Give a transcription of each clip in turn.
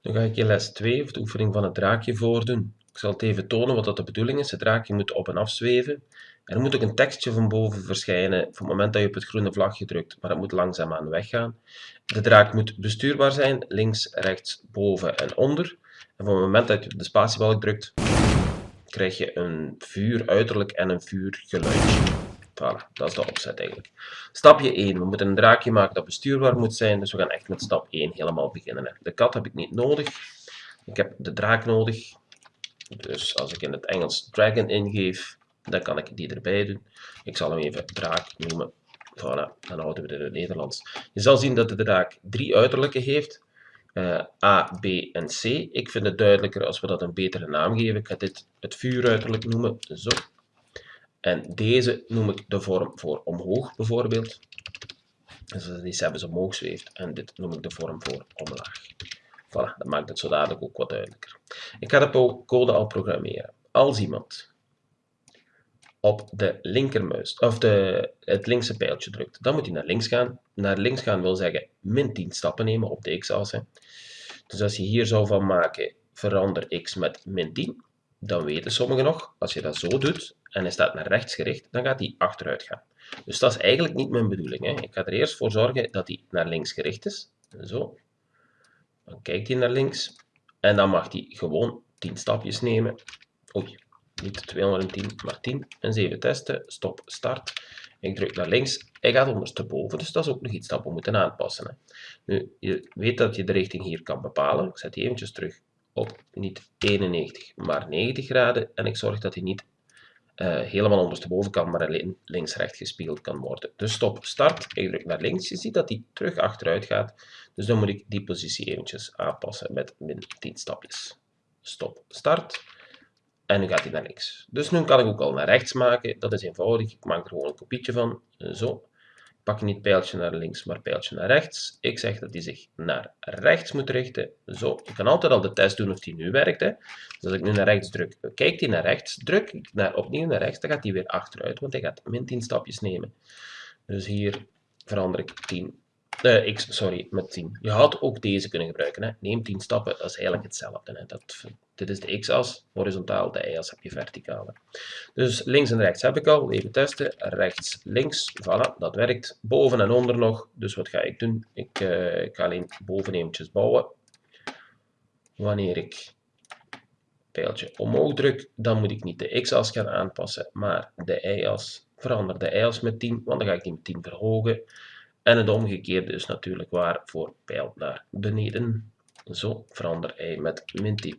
Dan ga ik in les 2, of de oefening van het draakje, voordoen. Ik zal het even tonen wat dat de bedoeling is. Het draakje moet op en af zweven. Er moet ook een tekstje van boven verschijnen op het moment dat je op het groene vlagje drukt, maar dat moet langzaamaan weggaan. De draak moet bestuurbaar zijn, links, rechts, boven en onder. En van het moment dat je op de spatiebalk drukt, krijg je een vuur uiterlijk en een vuurgeluidje. Voilà, dat is de opzet eigenlijk. Stapje 1. We moeten een draakje maken dat bestuurbaar moet zijn, dus we gaan echt met stap 1 helemaal beginnen. De kat heb ik niet nodig. Ik heb de draak nodig. Dus als ik in het Engels dragon ingeef, dan kan ik die erbij doen. Ik zal hem even draak noemen. Voilà, dan houden we het in het Nederlands. Je zal zien dat de draak drie uiterlijke heeft. Uh, A, B en C. Ik vind het duidelijker als we dat een betere naam geven. Ik ga dit het vuuruiterlijk noemen. Zo. En deze noem ik de vorm voor omhoog bijvoorbeeld. Dus als die zelfs omhoog zweeft. En dit noem ik de vorm voor omlaag. Voilà, dat maakt het zo dadelijk ook wat duidelijker. Ik ga de code al programmeren. Als iemand op de linkermuis, of de, het linkse pijltje drukt, dan moet hij naar links gaan. Naar links gaan wil zeggen min 10 stappen nemen op de x-as. Dus als je hier zou van maken, verander x met min 10, dan weten sommigen nog, als je dat zo doet, en hij staat naar rechts gericht, dan gaat hij achteruit gaan. Dus dat is eigenlijk niet mijn bedoeling. Hè. Ik ga er eerst voor zorgen dat hij naar links gericht is. Zo. Dan kijkt hij naar links. En dan mag hij gewoon 10 stapjes nemen. Oei, niet 210, maar 10. En 7 testen. Stop, start. Ik druk naar links. Hij gaat ondersteboven, dus dat is ook nog iets dat we moeten aanpassen. Hè. Nu, je weet dat je de richting hier kan bepalen. Ik zet die eventjes terug op niet 91, maar 90 graden. En ik zorg dat hij niet uh, helemaal ondersteboven kan, maar alleen links-recht gespeeld kan worden. Dus stop, start. Ik druk naar links. Je ziet dat hij terug achteruit gaat. Dus dan moet ik die positie eventjes aanpassen met min 10 stapjes. Stop, start. En nu gaat hij naar links. Dus nu kan ik ook al naar rechts maken. Dat is eenvoudig. Ik maak er gewoon een kopietje van. Zo pak niet pijltje naar links, maar pijltje naar rechts. Ik zeg dat hij zich naar rechts moet richten. Zo, ik kan altijd al de test doen of die nu werkt. Hè. Dus als ik nu naar rechts druk, kijkt hij naar rechts, druk ik naar, opnieuw naar rechts, dan gaat hij weer achteruit, want hij gaat min 10 stapjes nemen. Dus hier verander ik 10 uh, x, sorry, met 10. Je had ook deze kunnen gebruiken. Hè. Neem 10 stappen, dat is eigenlijk hetzelfde. Hè. Dat, dit is de x-as, horizontaal, de y-as heb je verticaal. Dus links en rechts heb ik al, even testen. Rechts, links, voilà, dat werkt. Boven en onder nog, dus wat ga ik doen? Ik, uh, ik ga alleen boven eventjes bouwen. Wanneer ik pijltje omhoog druk, dan moet ik niet de x-as gaan aanpassen, maar de y-as. Verander de y-as met 10, want dan ga ik die met 10 verhogen. En het omgekeerde is natuurlijk waar voor pijl naar beneden. Zo verander hij met min 10.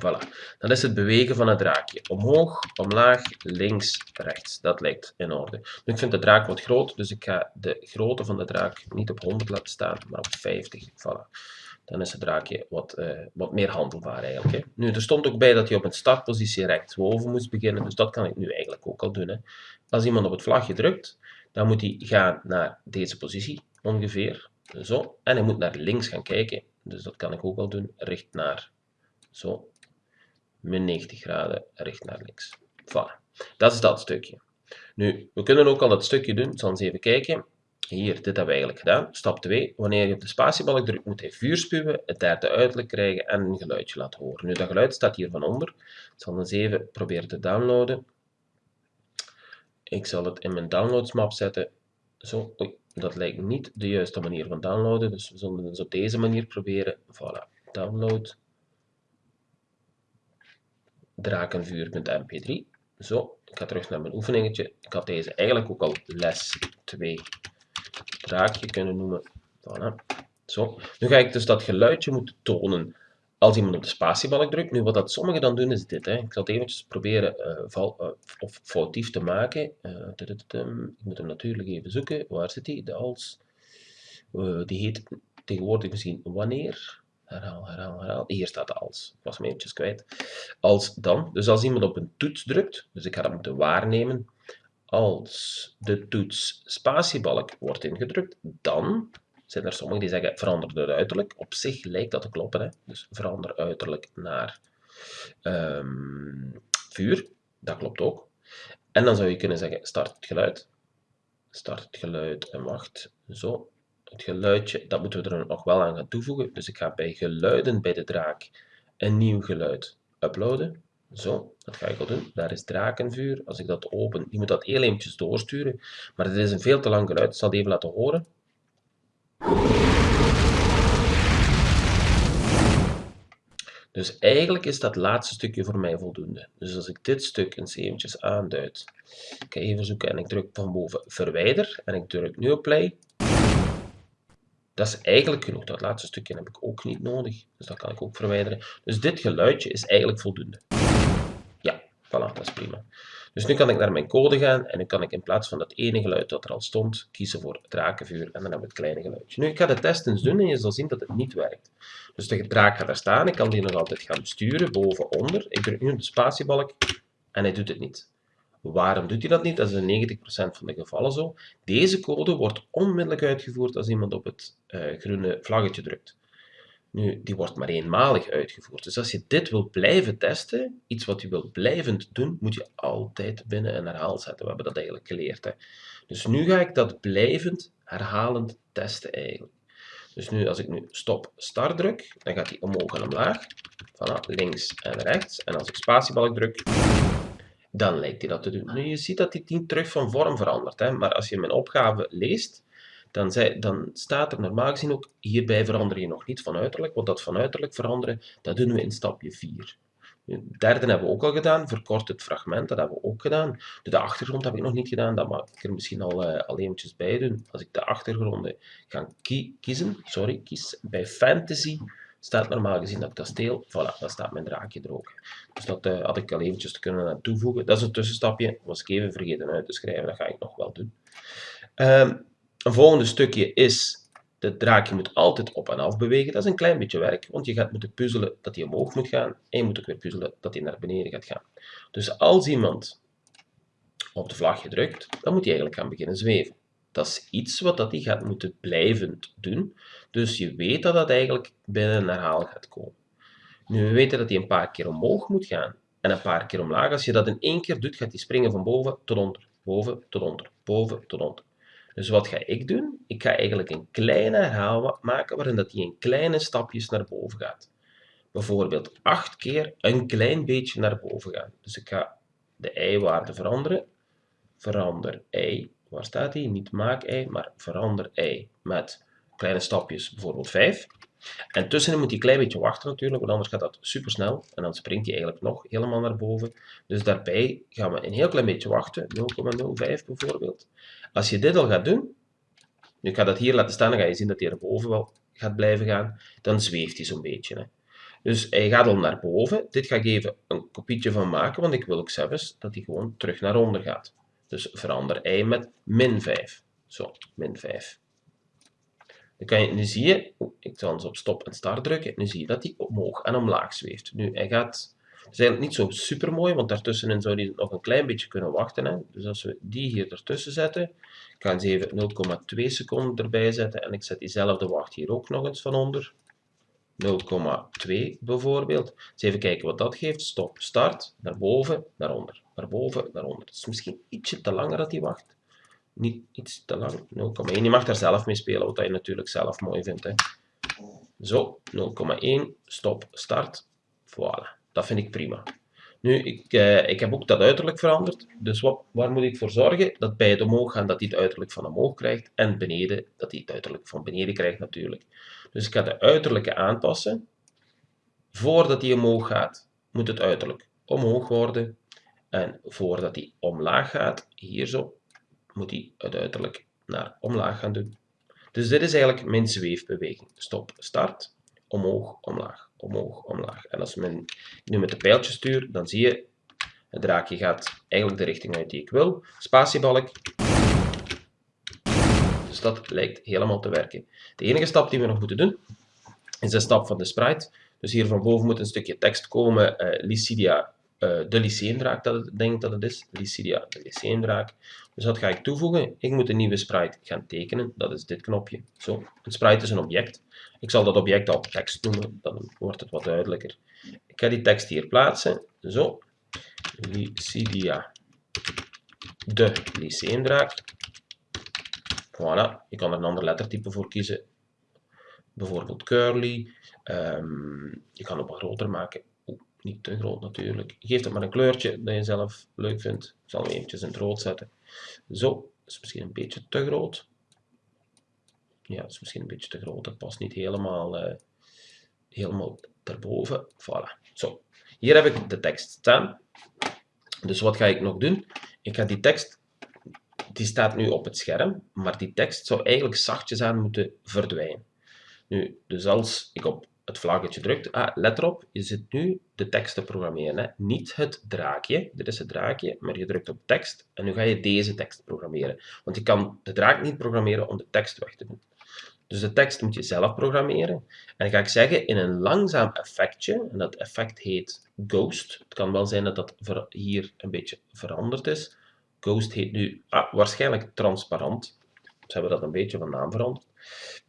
Voilà. Dat is het bewegen van het draakje. Omhoog, omlaag, links, rechts. Dat lijkt in orde. Nu, ik vind de draak wat groot, dus ik ga de grootte van de draak niet op 100 laten staan, maar op 50. Voilà. Dan is het draakje wat, uh, wat meer handelbaar eigenlijk. Nu, er stond ook bij dat hij op een startpositie rechtsboven moest beginnen, dus dat kan ik nu eigenlijk ook al doen. Hè. Als iemand op het vlagje drukt, dan moet hij gaan naar deze positie, ongeveer. Zo. En hij moet naar links gaan kijken. Dus dat kan ik ook al doen. Richt naar, zo, min 90 graden, richt naar links. Voilà. Dat is dat stukje. Nu, we kunnen ook al dat stukje doen. Ik zal eens even kijken. Hier, dit hebben we eigenlijk gedaan. Stap 2. Wanneer je op de spatiebalk drukt, moet hij vuur spuwen, het derde uiterlijk krijgen en een geluidje laten horen. Nu, dat geluid staat hier van onder. Ik zal eens even proberen te downloaden. Ik zal het in mijn downloads map zetten. Zo, oei, dat lijkt niet de juiste manier van downloaden, dus we zullen het op deze manier proberen. Voilà, download drakenvuur.mp3. Zo, ik ga terug naar mijn oefeningetje. Ik had deze eigenlijk ook al les 2 draakje kunnen noemen. Voilà. Zo, nu ga ik dus dat geluidje moeten tonen als iemand op de spatiebalk drukt. Nu, wat dat sommigen dan doen, is dit. Hè. Ik zal het eventjes proberen uh, val, uh, of foutief te maken. Uh, ik moet hem natuurlijk even zoeken. Waar zit hij? De als. die heet tegenwoordig misschien wanneer. Herhaal, herhaal, herhaal. Hier staat de als. Ik was hem eventjes kwijt. Als dan. Dus als iemand op een toets drukt, dus ik ga dat moeten waarnemen. Als de toets spatiebalk wordt ingedrukt, dan zijn er sommigen die zeggen verander het uiterlijk. Op zich lijkt dat te kloppen. Hè? Dus verander uiterlijk naar um, vuur. Dat klopt ook. En dan zou je kunnen zeggen start het geluid. Start het geluid en wacht. Zo. het geluidje, dat moeten we er nog wel aan gaan toevoegen. Dus ik ga bij geluiden bij de draak een nieuw geluid uploaden. Zo, dat ga ik al doen. Daar is drakenvuur. Als ik dat open, die moet dat heel eventjes doorsturen. Maar het is een veel te lang geluid. Ik zal het even laten horen. Dus eigenlijk is dat laatste stukje voor mij voldoende. Dus als ik dit stuk eens eventjes aanduid, ik ga even zoeken en ik druk van boven verwijder en ik druk nu op play. Dat is eigenlijk genoeg. Dat laatste stukje heb ik ook niet nodig. Dus dat kan ik ook verwijderen. Dus dit geluidje is eigenlijk voldoende. Ja, voilà, dat is prima. Dus nu kan ik naar mijn code gaan en nu kan ik in plaats van dat ene geluid dat er al stond, kiezen voor drakenvuur en dan hebben we het kleine geluidje. Nu, ik ga de test eens doen en je zal zien dat het niet werkt. Dus de draak gaat daar staan, ik kan die nog altijd gaan sturen, boven, onder. Ik druk nu op de spatiebalk en hij doet het niet. Waarom doet hij dat niet? Dat is in 90% van de gevallen zo. Deze code wordt onmiddellijk uitgevoerd als iemand op het uh, groene vlaggetje drukt. Nu, die wordt maar eenmalig uitgevoerd. Dus als je dit wil blijven testen, iets wat je wil blijvend doen, moet je altijd binnen een herhaal zetten. We hebben dat eigenlijk geleerd. Hè. Dus nu ga ik dat blijvend, herhalend testen eigenlijk. Dus nu, als ik nu stop start druk, dan gaat hij omhoog en omlaag. Voilà, links en rechts. En als ik spatiebalk druk, dan lijkt hij dat te doen. Nu, je ziet dat hij niet terug van vorm verandert. Hè? Maar als je mijn opgave leest, dan, dan staat er normaal gezien ook, hierbij verander je nog niet van uiterlijk, want dat van uiterlijk veranderen, dat doen we in stapje 4. De derde hebben we ook al gedaan, verkort het fragment, dat hebben we ook gedaan. De achtergrond heb ik nog niet gedaan, dat mag ik er misschien al, al eventjes bij doen. Als ik de achtergronden ga kiezen, sorry, kies bij fantasy, staat normaal gezien dat kasteel, voilà, dan staat mijn draakje er ook. Dus dat uh, had ik al eventjes kunnen toevoegen. Dat is een tussenstapje, was ik even vergeten uit te schrijven, dat ga ik nog wel doen. Um, een volgende stukje is, de draakje moet altijd op en af bewegen. Dat is een klein beetje werk, want je gaat moeten puzzelen dat hij omhoog moet gaan en je moet ook weer puzzelen dat hij naar beneden gaat gaan. Dus als iemand op de vlagje drukt, dan moet hij eigenlijk gaan beginnen zweven. Dat is iets wat dat hij gaat moeten blijvend doen. Dus je weet dat dat eigenlijk binnen een herhaal gaat komen. Nu, we weten dat hij een paar keer omhoog moet gaan en een paar keer omlaag. Als je dat in één keer doet, gaat hij springen van boven tot onder, boven tot onder, boven tot onder. Dus wat ga ik doen? Ik ga eigenlijk een kleine herhaal maken waarin dat hij in kleine stapjes naar boven gaat. Bijvoorbeeld acht keer een klein beetje naar boven gaan. Dus ik ga de y-waarde veranderen. Verander y. Waar staat hij? Niet maak y, maar verander y met kleine stapjes, bijvoorbeeld 5. En tussenin moet hij een klein beetje wachten natuurlijk, want anders gaat dat super snel. En dan springt hij eigenlijk nog helemaal naar boven. Dus daarbij gaan we een heel klein beetje wachten, 0,05 bijvoorbeeld. Als je dit al gaat doen, nu ik ga dat hier laten staan, dan ga je zien dat hij naar boven wel gaat blijven gaan. Dan zweeft hij zo'n beetje. Hè. Dus hij gaat al naar boven. Dit ga ik even een kopietje van maken, want ik wil ook zelfs dat hij gewoon terug naar onder gaat. Dus verander y met min 5. Zo, min 5. Dan kan je, nu zie je, ik zal eens op stop en start drukken, nu zie je dat hij omhoog en omlaag zweeft. Nu, hij gaat, het is eigenlijk niet zo super mooi, want daartussenin zou hij nog een klein beetje kunnen wachten. Hè. Dus als we die hier ertussen zetten, ik ga eens even 0,2 seconden erbij zetten en ik zet diezelfde wacht hier ook nog eens van onder. 0,2 bijvoorbeeld. Dus even kijken wat dat geeft. Stop, start, naar boven, naar onder, naar boven, naar onder. Het is misschien ietsje te langer dat hij wacht niet iets te lang. 0,1. Je mag daar zelf mee spelen, wat je natuurlijk zelf mooi vindt. Hè. Zo, 0,1. Stop, start. Voilà. Dat vind ik prima. Nu, ik, eh, ik heb ook dat uiterlijk veranderd. Dus wat, waar moet ik voor zorgen? Dat bij het omhoog gaan, dat hij het uiterlijk van omhoog krijgt. En beneden, dat hij het uiterlijk van beneden krijgt natuurlijk. Dus ik ga de uiterlijke aanpassen. Voordat hij omhoog gaat, moet het uiterlijk omhoog worden. En voordat hij omlaag gaat, hier zo, moet hij het uiterlijk naar omlaag gaan doen. Dus dit is eigenlijk mijn zweefbeweging. Stop, start, omhoog, omlaag, omhoog, omlaag. En als men nu met de pijltje stuur, dan zie je, het draakje gaat eigenlijk de richting uit die ik wil. Spatiebalk. Dus dat lijkt helemaal te werken. De enige stap die we nog moeten doen, is de stap van de sprite. Dus hier van boven moet een stukje tekst komen, uh, Lycidia uh, de lyceendraak, dat ik denk dat het is. Lycidia, de lyceendraak. Dus dat ga ik toevoegen. Ik moet een nieuwe sprite gaan tekenen. Dat is dit knopje. Zo. Een sprite is een object. Ik zal dat object al tekst noemen. Dan wordt het wat duidelijker. Ik ga die tekst hier plaatsen. Zo. Lycidia, de lyceendraak. Voilà, je kan er een ander lettertype voor kiezen. Bijvoorbeeld curly. Ehm, je kan het wat groter maken. Niet te groot natuurlijk. Geef het maar een kleurtje dat je zelf leuk vindt. Ik zal hem eventjes in het rood zetten. Zo, is misschien een beetje te groot. Ja, is misschien een beetje te groot. Dat past niet helemaal, uh, helemaal erboven. Voilà. Zo, hier heb ik de tekst staan. Dus wat ga ik nog doen? Ik ga die tekst, die staat nu op het scherm, maar die tekst zou eigenlijk zachtjes aan moeten verdwijnen. Nu, dus als ik op het vlaggetje drukt, ah, let erop, je zit nu de tekst te programmeren. Hè? Niet het draakje, dit is het draakje, maar je drukt op tekst en nu ga je deze tekst programmeren. Want je kan de draak niet programmeren om de tekst weg te doen. Dus de tekst moet je zelf programmeren. En dan ga ik zeggen in een langzaam effectje, en dat effect heet Ghost. Het kan wel zijn dat dat hier een beetje veranderd is. Ghost heet nu ah, waarschijnlijk transparant. Ze hebben dat een beetje van naam veranderd.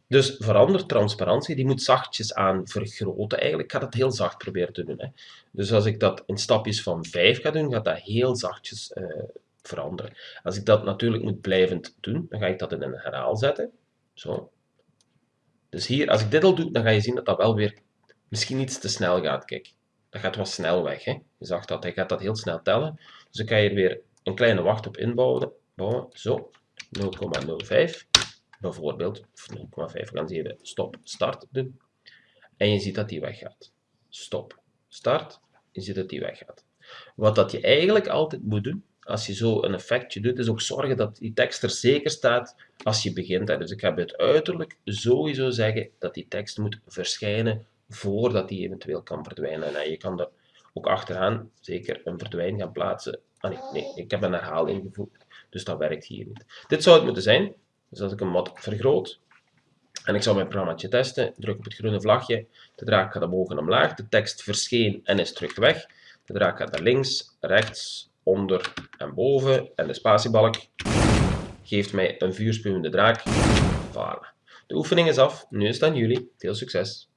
Dus verander transparantie, die moet zachtjes aan vergroten. Eigenlijk ga dat heel zacht proberen te doen. Hè. Dus als ik dat in stapjes van 5 ga doen, gaat dat heel zachtjes uh, veranderen. Als ik dat natuurlijk moet blijvend doen, dan ga ik dat in een herhaal zetten. Zo. Dus hier, als ik dit al doe, dan ga je zien dat dat wel weer misschien iets te snel gaat. Kijk, dat gaat wat snel weg. Hè? Je zag dat, hij gaat dat heel snel tellen. Dus ik ga hier weer een kleine wacht op inbouwen. Bouwen. Zo, 0,05 bijvoorbeeld, of 0,5, we gaan even stop, start doen. En je ziet dat die weggaat. Stop, start, je ziet dat die weggaat. Wat dat je eigenlijk altijd moet doen, als je zo een effectje doet, is ook zorgen dat die tekst er zeker staat als je begint. Dus ik ga bij het uiterlijk sowieso zeggen dat die tekst moet verschijnen voordat die eventueel kan verdwijnen. En je kan er ook achteraan zeker een verdwijning gaan plaatsen. Ah nee, nee, ik heb een herhaal ingevoegd, dus dat werkt hier niet. Dit zou het moeten zijn. Dus als ik hem wat vergroot en ik zou mijn programma testen, druk op het groene vlagje, de draak gaat omhoog en omlaag, de tekst verscheen en is terug weg. De draak gaat naar links, rechts, onder en boven en de spatiebalk geeft mij een vuurspuwende draak. Voilà. De oefening is af, nu is het aan jullie. Veel succes!